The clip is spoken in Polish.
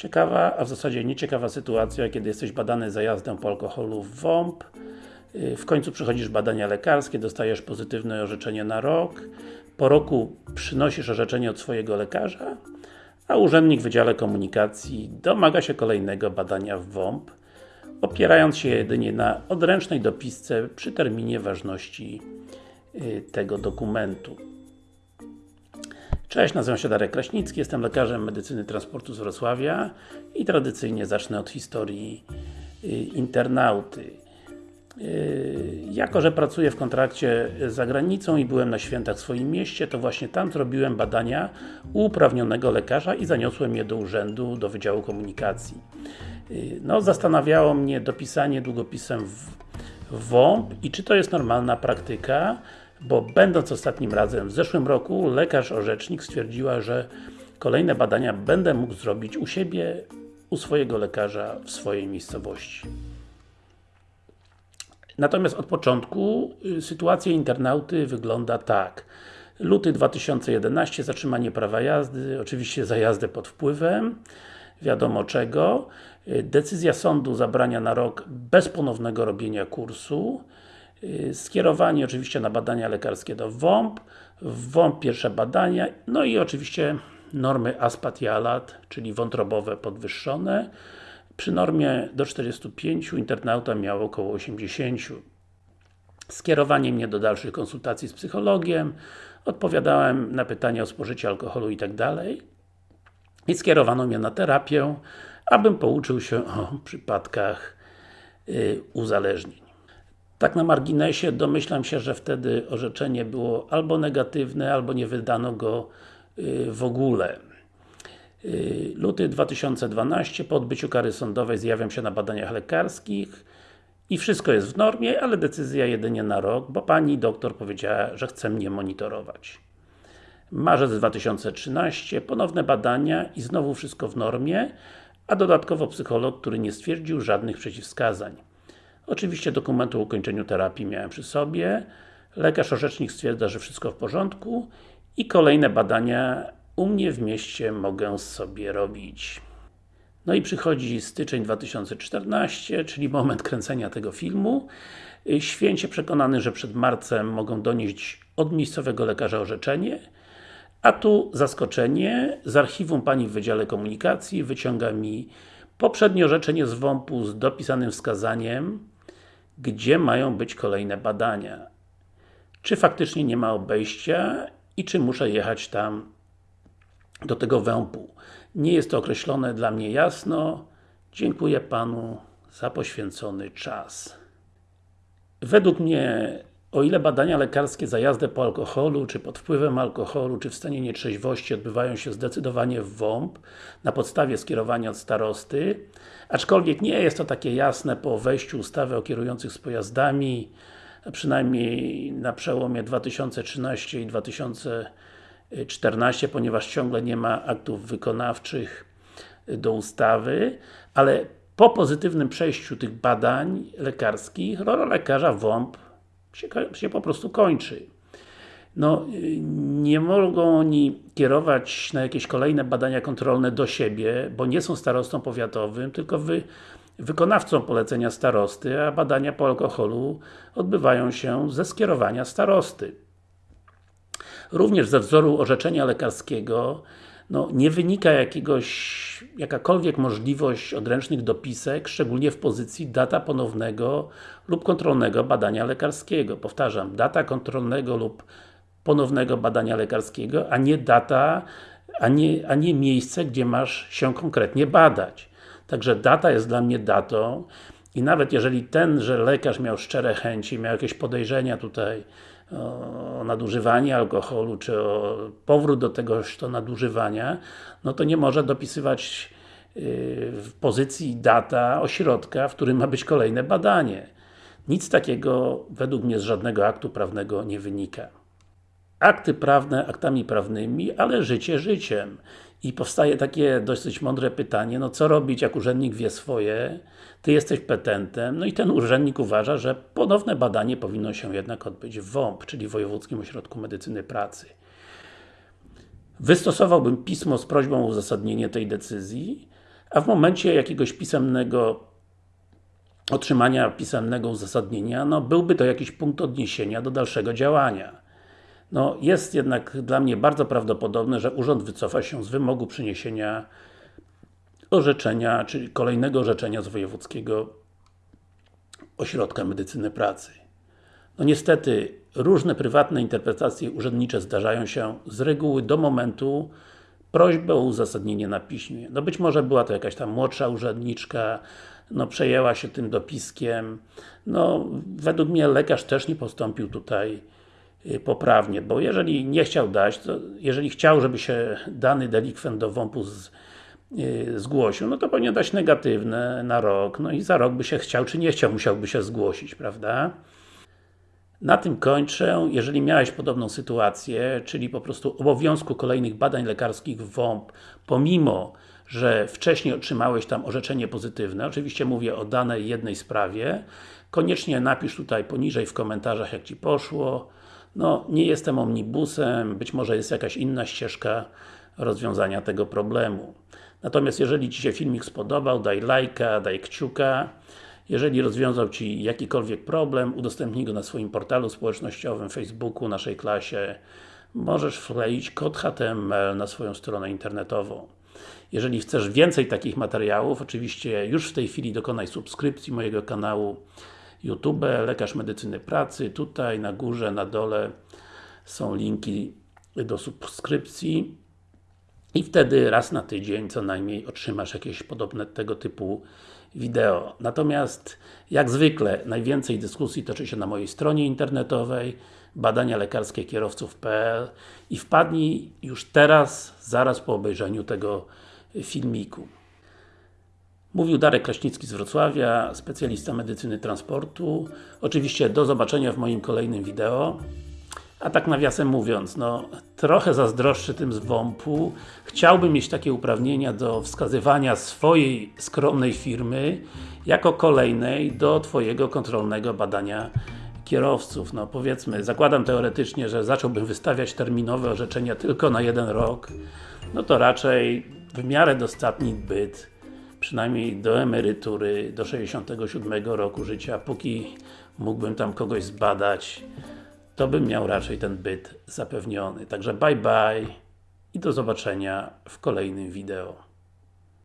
Ciekawa, a w zasadzie nieciekawa sytuacja, kiedy jesteś badany za jazdę po alkoholu w WOMP, y, w końcu przychodzisz badania lekarskie, dostajesz pozytywne orzeczenie na rok, po roku przynosisz orzeczenie od swojego lekarza, a urzędnik w Wydziale Komunikacji domaga się kolejnego badania w WOMP, opierając się jedynie na odręcznej dopisce przy terminie ważności y, tego dokumentu. Cześć, nazywam się Darek Kraśnicki, jestem lekarzem medycyny transportu z Wrocławia i tradycyjnie zacznę od historii y, internauty. Y, jako, że pracuję w kontrakcie za granicą i byłem na świętach w swoim mieście, to właśnie tam zrobiłem badania u uprawnionego lekarza i zaniosłem je do urzędu, do Wydziału Komunikacji. Y, no, zastanawiało mnie dopisanie długopisem w, w WOMP i czy to jest normalna praktyka, bo będąc ostatnim razem w zeszłym roku, lekarz orzecznik stwierdziła, że kolejne badania będę mógł zrobić u siebie, u swojego lekarza w swojej miejscowości. Natomiast od początku y, sytuacja internauty wygląda tak. Luty 2011, zatrzymanie prawa jazdy, oczywiście za jazdę pod wpływem, wiadomo czego. Y, decyzja sądu zabrania na rok bez ponownego robienia kursu. Y, skierowanie oczywiście na badania lekarskie do WOMP, WOMP pierwsze badania, no i oczywiście normy ASPAT i ALAT, czyli wątrobowe podwyższone. Przy normie do 45 internauta miał około 80. Skierowanie mnie do dalszych konsultacji z psychologiem, odpowiadałem na pytania o spożycie alkoholu i tak. I skierowano mnie na terapię, abym pouczył się o przypadkach yy, uzależnień. Tak na marginesie, domyślam się, że wtedy orzeczenie było albo negatywne, albo nie wydano go yy, w ogóle. Yy, luty 2012, po odbyciu kary sądowej zjawiam się na badaniach lekarskich i wszystko jest w normie, ale decyzja jedynie na rok, bo pani doktor powiedziała, że chce mnie monitorować. Marzec 2013, ponowne badania i znowu wszystko w normie, a dodatkowo psycholog, który nie stwierdził żadnych przeciwwskazań. Oczywiście dokumentu o ukończeniu terapii miałem przy sobie, lekarz orzecznik stwierdza, że wszystko w porządku i kolejne badania u mnie w mieście mogę sobie robić. No i przychodzi styczeń 2014, czyli moment kręcenia tego filmu. Święcie przekonany, że przed marcem mogą donieść od miejscowego lekarza orzeczenie, a tu zaskoczenie, z archiwum Pani w Wydziale Komunikacji wyciąga mi poprzednie orzeczenie z WOMP-u z dopisanym wskazaniem, gdzie mają być kolejne badania. Czy faktycznie nie ma obejścia i czy muszę jechać tam do tego wępu. Nie jest to określone dla mnie jasno. Dziękuję Panu za poświęcony czas. Według mnie, o ile badania lekarskie za jazdę po alkoholu, czy pod wpływem alkoholu, czy w stanie nietrzeźwości odbywają się zdecydowanie w WOMP, na podstawie skierowania od starosty, aczkolwiek nie jest to takie jasne po wejściu ustawy o kierujących z pojazdami, przynajmniej na przełomie 2013 i 2014 14, ponieważ ciągle nie ma aktów wykonawczych do ustawy, ale po pozytywnym przejściu tych badań lekarskich, rola lekarza WOMP się, się po prostu kończy. No, nie mogą oni kierować na jakieś kolejne badania kontrolne do siebie, bo nie są starostą powiatowym, tylko wy, wykonawcą polecenia starosty, a badania po alkoholu odbywają się ze skierowania starosty. Również ze wzoru orzeczenia lekarskiego no, nie wynika jakiegoś, jakakolwiek możliwość odręcznych dopisek, szczególnie w pozycji data ponownego lub kontrolnego badania lekarskiego. Powtarzam, data kontrolnego lub ponownego badania lekarskiego, a nie data, a nie, a nie miejsce, gdzie masz się konkretnie badać. Także data jest dla mnie datą i nawet jeżeli tenże lekarz miał szczere chęci, miał jakieś podejrzenia tutaj o nadużywanie alkoholu, czy o powrót do tegoż to nadużywania, no to nie może dopisywać y, w pozycji data ośrodka, w którym ma być kolejne badanie. Nic takiego według mnie z żadnego aktu prawnego nie wynika. Akty prawne aktami prawnymi, ale życie życiem. I powstaje takie dosyć mądre pytanie, no co robić jak urzędnik wie swoje, Ty jesteś petentem, no i ten urzędnik uważa, że ponowne badanie powinno się jednak odbyć w WOMP, czyli Wojewódzkim Ośrodku Medycyny Pracy. Wystosowałbym pismo z prośbą o uzasadnienie tej decyzji, a w momencie jakiegoś pisemnego otrzymania pisemnego uzasadnienia, no byłby to jakiś punkt odniesienia do dalszego działania. No, jest jednak dla mnie bardzo prawdopodobne, że Urząd wycofa się z wymogu przyniesienia orzeczenia, czyli kolejnego orzeczenia z Wojewódzkiego Ośrodka Medycyny Pracy. No niestety, różne prywatne interpretacje urzędnicze zdarzają się z reguły do momentu prośby o uzasadnienie na piśmie. No być może była to jakaś tam młodsza urzędniczka, no przejęła się tym dopiskiem. No, według mnie lekarz też nie postąpił tutaj poprawnie, bo jeżeli nie chciał dać, to jeżeli chciał, żeby się dany delikwent do WOMP-u yy, zgłosił, no to powinien dać negatywne na rok, no i za rok by się chciał, czy nie chciał, musiałby się zgłosić, prawda? Na tym kończę. Jeżeli miałeś podobną sytuację, czyli po prostu obowiązku kolejnych badań lekarskich w WOMP, pomimo, że wcześniej otrzymałeś tam orzeczenie pozytywne, oczywiście mówię o danej jednej sprawie, koniecznie napisz tutaj poniżej w komentarzach jak Ci poszło. No, nie jestem omnibusem, być może jest jakaś inna ścieżka rozwiązania tego problemu. Natomiast jeżeli Ci się filmik spodobał, daj lajka, daj kciuka. Jeżeli rozwiązał Ci jakikolwiek problem, udostępnij go na swoim portalu społecznościowym, Facebooku, naszej klasie. Możesz wkleić kod HTML na swoją stronę internetową. Jeżeli chcesz więcej takich materiałów, oczywiście już w tej chwili dokonaj subskrypcji mojego kanału YouTube, Lekarz Medycyny Pracy. Tutaj na górze, na dole są linki do subskrypcji i wtedy raz na tydzień co najmniej otrzymasz jakieś podobne tego typu wideo. Natomiast, jak zwykle, najwięcej dyskusji toczy się na mojej stronie internetowej badania lekarskie kierowców.pl i wpadnij już teraz, zaraz po obejrzeniu tego filmiku. Mówił Darek Kraśnicki z Wrocławia, specjalista medycyny transportu. Oczywiście do zobaczenia w moim kolejnym wideo. A tak nawiasem mówiąc, no trochę zazdroszczę tym z WOMP-u. Chciałbym mieć takie uprawnienia do wskazywania swojej skromnej firmy jako kolejnej do Twojego kontrolnego badania kierowców. No powiedzmy, zakładam teoretycznie, że zacząłbym wystawiać terminowe orzeczenia tylko na jeden rok, no to raczej w miarę dostatni byt, przynajmniej do emerytury, do 67 roku życia, póki mógłbym tam kogoś zbadać, to bym miał raczej ten byt zapewniony. Także bye bye i do zobaczenia w kolejnym wideo.